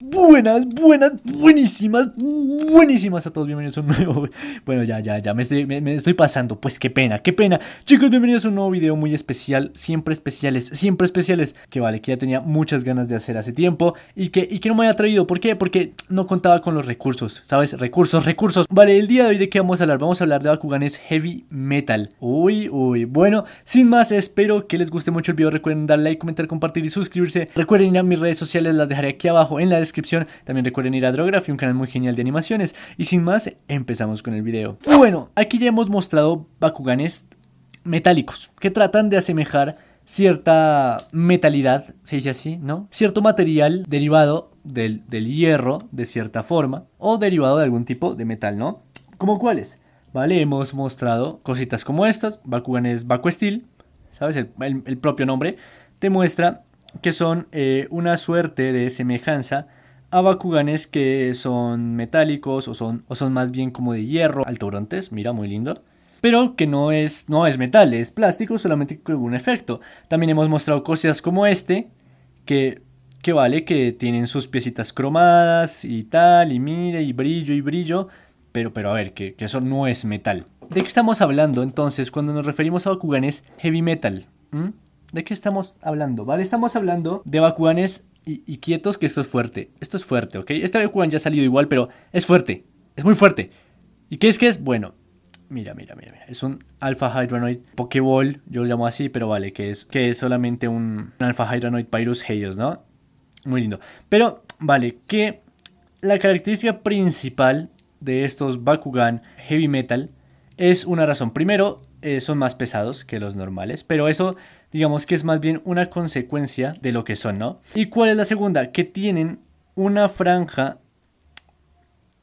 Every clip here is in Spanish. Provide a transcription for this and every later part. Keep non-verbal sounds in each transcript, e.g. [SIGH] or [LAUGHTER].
Buenas, buenas, buenísimas, buenísimas a todos, bienvenidos a un nuevo... Bueno, ya, ya, ya, me estoy, me, estoy pasando, pues qué pena, qué pena. Chicos, bienvenidos a un nuevo video muy especial, siempre especiales, siempre especiales Que vale, que ya tenía muchas ganas de hacer hace tiempo Y que, y que no me había traído, ¿por qué? Porque no contaba con los recursos, ¿sabes? Recursos, recursos. Vale, el día de hoy de qué vamos a hablar, vamos a hablar de Bakuganes Heavy Metal. Uy, uy, bueno, sin más, espero que les guste mucho el video. Recuerden darle like, comentar, compartir y suscribirse. Recuerden ir a mis redes sociales, las dejaré aquí abajo en la descripción También recuerden ir a Drography, un canal muy genial de animaciones. Y sin más, empezamos con el video. Bueno, aquí ya hemos mostrado Bakuganes metálicos, que tratan de asemejar cierta metalidad, se dice así, ¿no? Cierto material derivado del, del, hierro, de cierta forma, o derivado de algún tipo de metal, ¿no? ¿Como cuáles? Vale, hemos mostrado cositas como estas, Bakuganes Baku Steel, ¿sabes? El, el, propio nombre te muestra que son eh, una suerte de semejanza a Bakuganes que son metálicos o son, o son más bien como de hierro, altobrontes, mira, muy lindo. Pero que no es, no es metal, es plástico solamente con algún efecto. También hemos mostrado cosas como este, que, que vale, que tienen sus piecitas cromadas y tal, y mire, y brillo y brillo. Pero, pero a ver, que, que eso no es metal. ¿De qué estamos hablando entonces cuando nos referimos a Bakuganes heavy metal? ¿Mm? ¿De qué estamos hablando? Vale, estamos hablando de Bakuganes y, quietos que esto es fuerte. Esto es fuerte, ¿ok? Este Bakugan ya ha salido igual, pero es fuerte. Es muy fuerte. ¿Y qué es que es? Bueno, mira, mira, mira, mira. Es un Alpha Hydronoid Pokéball, yo lo llamo así, pero vale, que es, que es solamente un, Alpha Hydronoid Pyrus Heios, ¿no? Muy lindo. Pero, vale, que la característica principal de estos Bakugan Heavy Metal es una razón. Primero, eh, son más pesados que los normales, pero eso digamos que es más bien una consecuencia de lo que son, ¿no? ¿Y cuál es la segunda? Que tienen una franja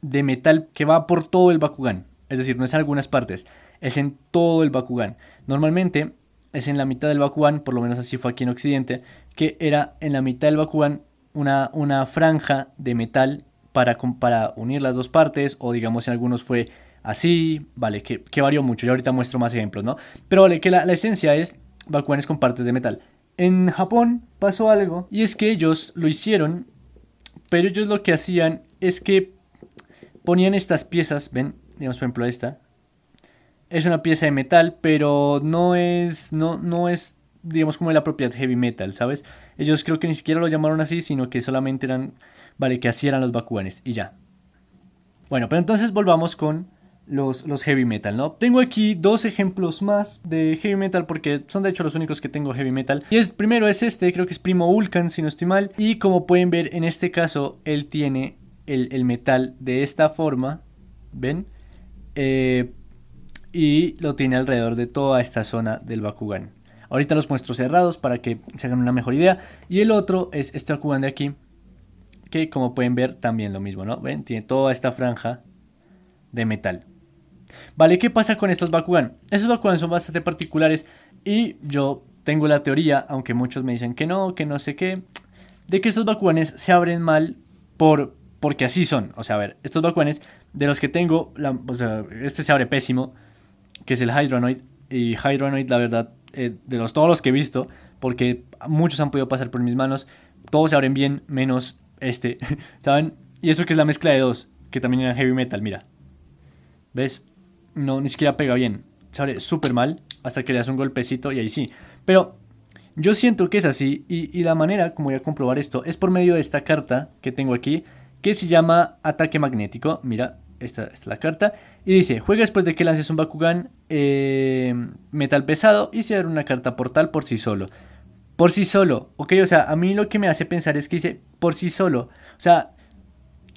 de metal que va por todo el Bakugan. Es decir, no es en algunas partes, es en todo el Bakugan. Normalmente es en la mitad del Bakugan, por lo menos así fue aquí en Occidente, que era en la mitad del Bakugan una, una franja de metal para, para unir las dos partes, o digamos en algunos fue así, vale, que, varió mucho, y ahorita muestro más ejemplos, ¿no? Pero vale, que la esencia es Bakuganes con partes de metal. En Japón pasó algo y es que ellos lo hicieron, pero ellos lo que hacían es que ponían estas piezas, ven, digamos por ejemplo esta, es una pieza de metal, pero no es, no, no es, digamos como la propiedad heavy metal, ¿sabes? Ellos creo que ni siquiera lo llamaron así, sino que solamente eran, vale, que así eran los Bakuganes y ya. Bueno, pero entonces volvamos con los, los, heavy metal, ¿no? Tengo aquí dos ejemplos más de heavy metal porque son de hecho los únicos que tengo heavy metal. Y es, primero es este, creo que es Primo Vulcan si no estoy mal. Y como pueden ver en este caso él tiene el, metal de esta forma, ¿ven? Eh, y lo tiene alrededor de toda esta zona del Bakugan. Ahorita los muestro cerrados para que se hagan una mejor idea. Y el otro es este Bakugan de aquí, que como pueden ver también lo mismo, ¿no? ¿Ven? Tiene toda esta franja de metal. Vale, ¿qué pasa con estos Bakugan? Estos Bakugan son bastante particulares y yo tengo la teoría, aunque muchos me dicen que no, que no sé qué, de que estos Bakuganes se abren mal por, porque así son. O sea, a ver, estos Bakuganes de los que tengo, este se abre pésimo, que es el Hydronoid. Y Hydronoid, la verdad, eh, de los, todos los que he visto, porque muchos han podido pasar por mis manos, todos se abren bien, menos este, [LAUGHS] ¿saben? Y eso que es la mezcla de dos, que también era heavy metal, mira. ¿Ves? No, ni siquiera pega bien. Se abre súper mal hasta que le das un golpecito y ahí sí. Pero yo siento que es así y, la manera como voy a comprobar esto es por medio de esta carta que tengo aquí que se llama ataque magnético. Mira, esta, es la carta. Y dice, juega después de que lances un Bakugan eh, metal pesado y se abre una carta portal por sí solo. Por sí solo, ok, o sea, a mí lo que me hace pensar es que dice por sí solo. O sea,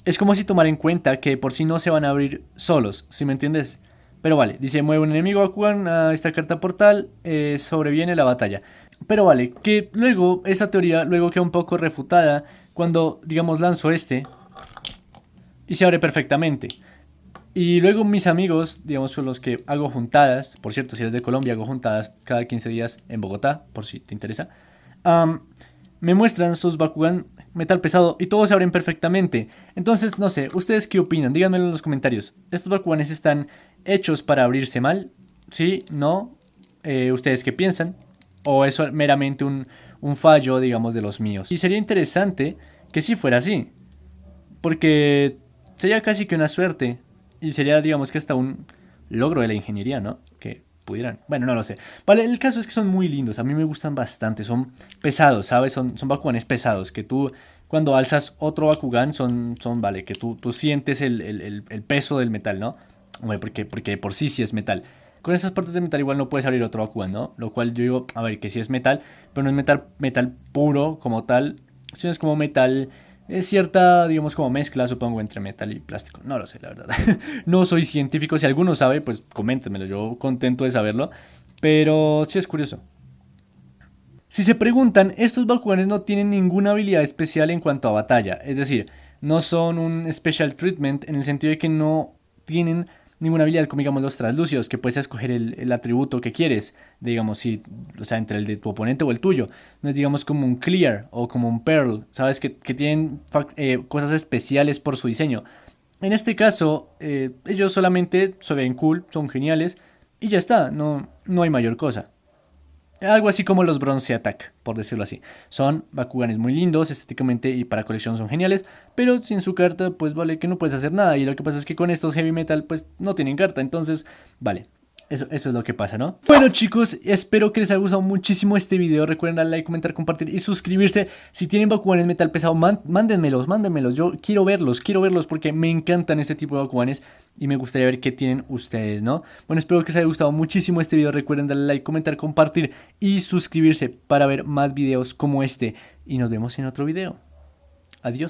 es como si tomar en cuenta que por sí no se van a abrir solos, si me entiendes? Pero vale, dice, mueve un enemigo Bakugan a esta carta portal, eh, sobreviene la batalla. Pero vale, que luego, esta teoría luego queda un poco refutada cuando, digamos, lanzo este y se abre perfectamente. Y luego mis amigos, digamos, con los que hago juntadas, por cierto, si eres de Colombia, hago juntadas cada 15 días en Bogotá, por si te interesa, me muestran sus Bakugan metal pesado y todos se abren perfectamente. Entonces, no sé, ¿ustedes qué opinan? Díganmelo en los comentarios. ¿Estos Bakuganes están hechos para abrirse mal? ¿Sí? ¿No? Eh, ¿Ustedes qué piensan? ¿O es meramente un, fallo, digamos, de los míos? Y sería interesante que si fuera así. porque sería casi que una suerte. Y sería, digamos que hasta un logro de la ingeniería, ¿no? Que pudieran. Bueno, no lo sé. Vale, el caso es que son muy lindos. A mí me gustan bastante. Son pesados, ¿sabes? Son, son Bakuganes pesados. Que tú, cuando alzas otro Bakugan, son, son vale, que tú, tú sientes el, peso del metal, ¿no? Porque, porque por sí sí es metal. Con esas partes de metal igual no puedes abrir otro Bakugan, ¿no? Lo cual yo digo, a ver, que sí es metal, pero no es metal, metal puro como tal, sino es como metal es cierta, digamos, como mezcla, supongo, entre metal y plástico. No lo sé, la verdad. [LAUGHS] no soy científico. Si alguno sabe, pues coméntenmelo. Yo contento de saberlo. Pero sí es curioso. Si se preguntan, estos Bakuganes no tienen ninguna habilidad especial en cuanto a batalla. Es decir, no son un special treatment en el sentido de que no tienen ninguna habilidad como digamos los translúcidos, que puedes escoger el, atributo que quieres, digamos, si, o sea, entre el de tu oponente o el tuyo. No es digamos como un clear o como un pearl, sabes que, tienen eh, cosas especiales por su diseño. En este caso, eh, ellos solamente se ven cool, son geniales y ya está, no, no hay mayor cosa. Algo así como los Bronze Attack, por decirlo así. Son Bakuganes muy lindos, estéticamente y para colección son geniales, pero sin su carta, pues vale que no puedes hacer nada. Y lo que pasa es que con estos Heavy Metal, pues no tienen carta, entonces, vale. Eso, eso, es lo que pasa, ¿no? Bueno chicos, espero que les haya gustado muchísimo este video. Recuerden darle like, comentar, compartir y suscribirse. Si tienen Bakuganes metal pesado, mándenmelos, mándenmelos. Yo quiero verlos, quiero verlos porque me encantan este tipo de Bakuganes Y me gustaría ver qué tienen ustedes, ¿no? Bueno, espero que les haya gustado muchísimo este video. Recuerden darle like, comentar, compartir y suscribirse Para ver más videos como este. Y nos vemos en otro video. Adiós